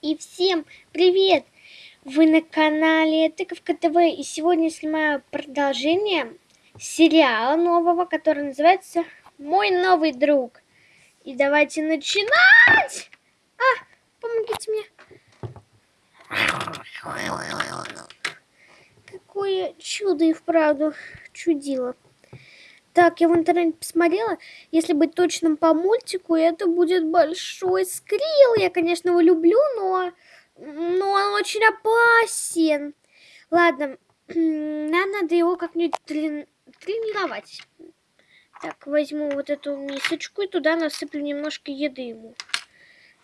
И всем привет! Вы на канале Тыковка ТВ и сегодня снимаю продолжение сериала нового, который называется «Мой новый друг». И давайте начинать! А, помогите мне. Какое чудо и вправду чудило. Так, я в интернете посмотрела, если быть точным по мультику, это будет большой скрил. Я, конечно, его люблю, но, но он очень опасен. Ладно, нам надо его как-нибудь трени тренировать. Так, возьму вот эту мисочку и туда насыплю немножко еды ему.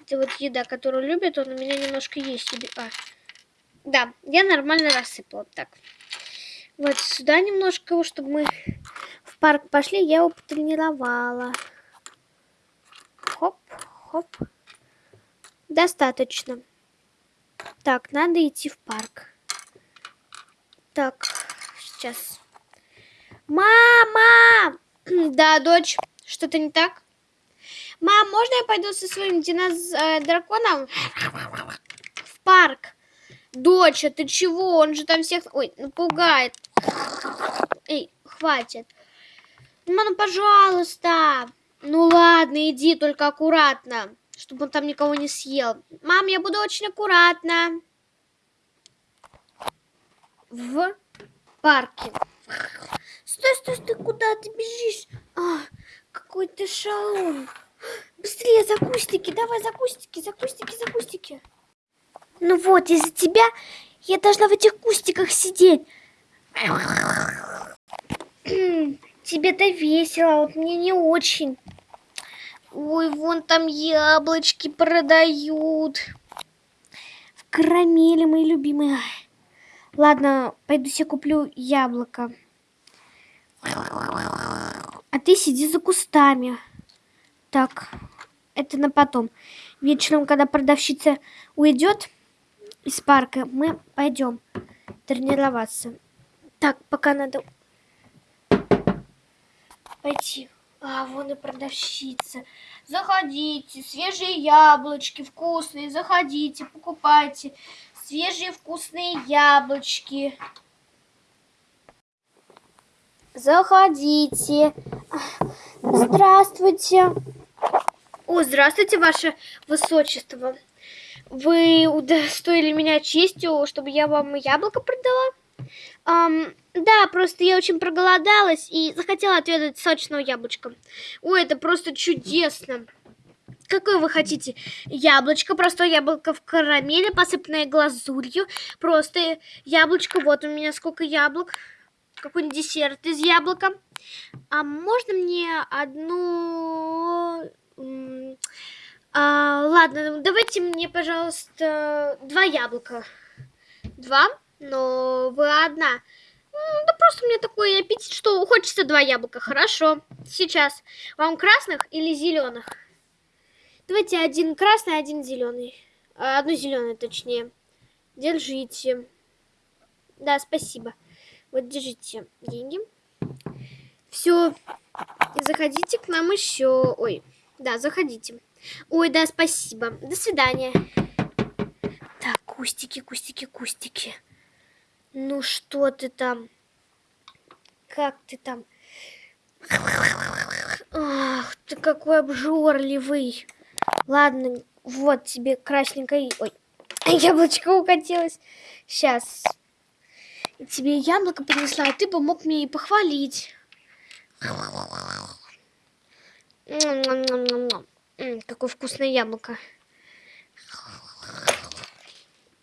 Это вот еда, которую любит, он у меня немножко есть. А, да, я нормально рассыпала. Так, вот сюда немножко, чтобы мы парк пошли, я его потренировала. Хоп, хоп. Достаточно. Так, надо идти в парк. Так, сейчас. Мама! Да, дочь, что-то не так? Мам, можно я пойду со своим динозавром в парк? Доча, ты чего? Он же там всех... Ой, напугает. Эй, хватит. Мама, ну, пожалуйста. Ну ладно, иди, только аккуратно, чтобы он там никого не съел. Мам, я буду очень аккуратно. В парке. Стой, стой, стой, куда ты бежишь? А, какой ты шалун. Быстрее за кустики, давай за кустики, за кустики, за кустики. Ну вот, из-за тебя я должна в этих кустиках сидеть. Тебе-то весело, а вот мне не очень. Ой, вон там яблочки продают. В карамели, мои любимые. Ладно, пойду себе куплю яблоко. А ты сиди за кустами. Так, это на потом. Вечером, когда продавщица уйдет из парка, мы пойдем тренироваться. Так, пока надо пойти. А, вон и продавщица. Заходите, свежие яблочки вкусные, заходите, покупайте. Свежие вкусные яблочки. Заходите. Здравствуйте. О, здравствуйте, ваше высочество. Вы удостоили меня честью, чтобы я вам яблоко продала? Um, да, просто я очень проголодалась и захотела отведать сочного яблочка. Ой, это просто чудесно. Какое вы хотите? Яблочко, простое яблоко в карамели, посыпанное глазурью. Просто яблочко, вот у меня сколько яблок. Какой-нибудь десерт из яблока. А можно мне одну... А, ладно, давайте мне, пожалуйста, два яблока. Два? но вы одна. Да просто у меня такой аппетит, что хочется два яблока. Хорошо. Сейчас. Вам красных или зеленых? Давайте один красный, один зеленый. А, одну зеленую, точнее. Держите. Да, спасибо. Вот держите деньги. Все. Заходите к нам еще. Ой, да, заходите. Ой, да, спасибо. До свидания. Так, кустики, кустики, кустики. Ну что ты там? Как ты там? Ах, ты какой обжорливый. Ладно, вот тебе красненькое... Ой, яблочко укатилось. Сейчас. Тебе яблоко принесла, а ты бы мог мне и похвалить. Какое вкусное яблоко.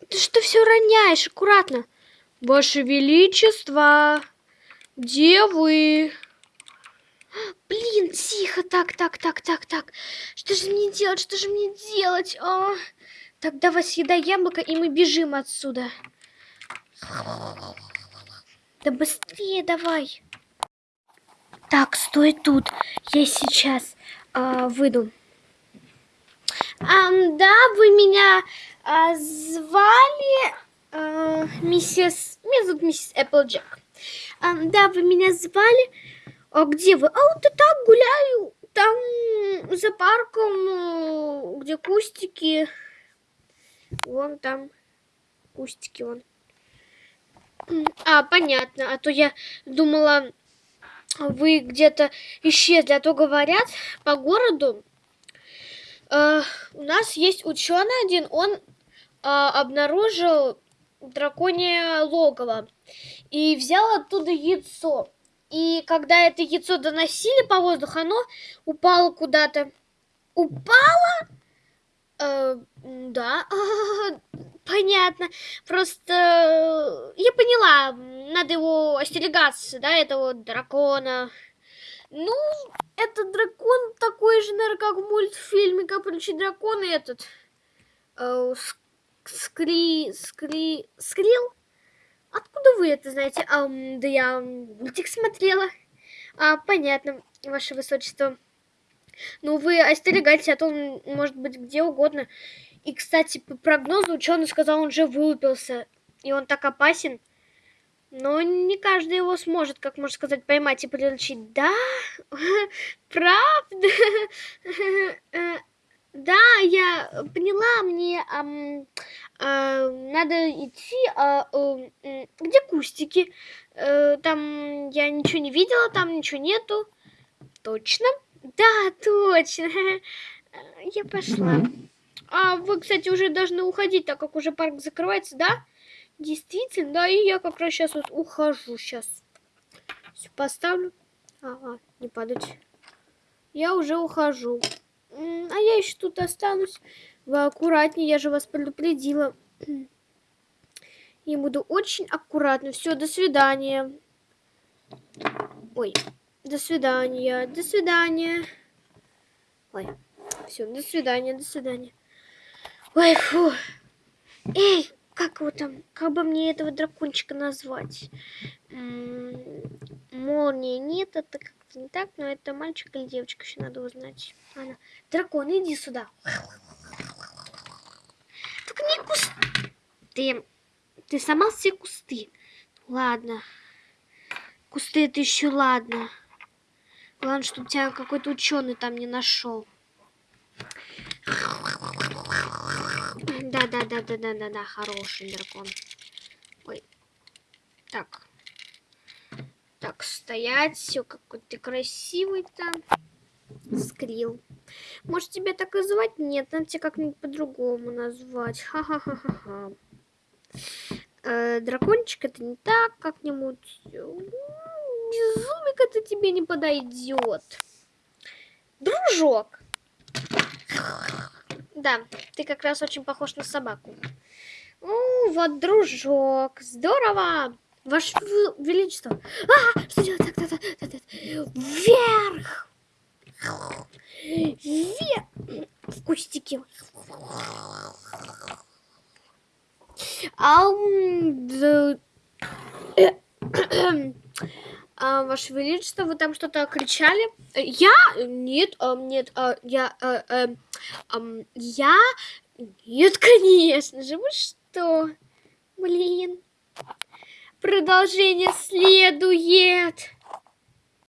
Ты что все роняешь? Аккуратно. Ваше Величество, где вы? Блин, тихо, так, так, так, так, так. Что же мне делать, что же мне делать? А? Так, давай съедай яблоко, и мы бежим отсюда. Да быстрее давай. Так, стой тут. Я сейчас а, выйду. А, да, вы меня а, звали... А, миссис... Меня зовут миссис Эпплджек. А, да, вы меня звали? А где вы? А вот я так гуляю. Там за парком, где кустики. Вон там кустики вон. А, понятно. А то я думала, вы где-то исчезли. А то говорят по городу, э, у нас есть ученый один, он э, обнаружил драконье логово и взял оттуда яйцо. И когда это яйцо доносили по воздуху, оно упало куда-то. Упало? Э, да, понятно. Просто э, я поняла, надо его остерегаться, да, этого дракона. Ну, этот дракон такой же, наверное, как в мультфильме «Капричий дракон» и этот... Э, скри... скри... Скрил? Откуда вы это знаете? А, да я мультик смотрела. А, понятно, ваше высочество. Ну, вы остерегайтесь, а то он может быть где угодно. И, кстати, по прогнозу ученый сказал, он уже вылупился. И он так опасен. Но не каждый его сможет, как можно сказать, поймать и приручить. Да, правда. Да, я поняла, мне э, надо идти. Э, э, где кустики? Э, там я ничего не видела, там ничего нету. Точно? Да, точно. Я пошла. А вы, кстати, уже должны уходить, так как уже парк закрывается, да? Действительно, да, и я как раз сейчас вот ухожу сейчас. Все поставлю. Ага, не падать. Я уже ухожу. А я еще тут останусь. Вы аккуратнее, я же вас предупредила. Я буду очень аккуратно. Все, до свидания. Ой, до свидания, до свидания. Ой, все, до свидания, до свидания. Ой, фу. Эй, как его там, как бы мне этого дракончика назвать? М -м молния нет, это как-то не так, но это мальчик или девочка, еще надо узнать. Ладно. Дракон, иди сюда. Только не кусты. Ты, ты сама все кусты. Ладно. Кусты это еще ладно. Главное, чтобы тебя какой-то ученый там не нашел. Да, да, да, да, да, да, да, хороший дракон. Ой. Так. Так, стоять. Все, какой ты красивый там. Скрил. Может, тебя так и звать? Нет, надо тебя как-нибудь по-другому назвать. Ха-ха-ха-ха-ха. Э, дракончик это не так как-нибудь. Безумик это тебе не подойдет. Дружок. Да, ты как раз очень похож на собаку. Ну, вот, дружок, здорово. Ваше Величество. А, что делать? Так, так, так, так, так. Вверх. Вверх. В кустике. Ам, да. а, Ваше Величество, вы там что-то кричали? Я? Нет, а, нет, а, я, а, а, я? Нет, конечно же, вы что? Блин. Продолжение следует.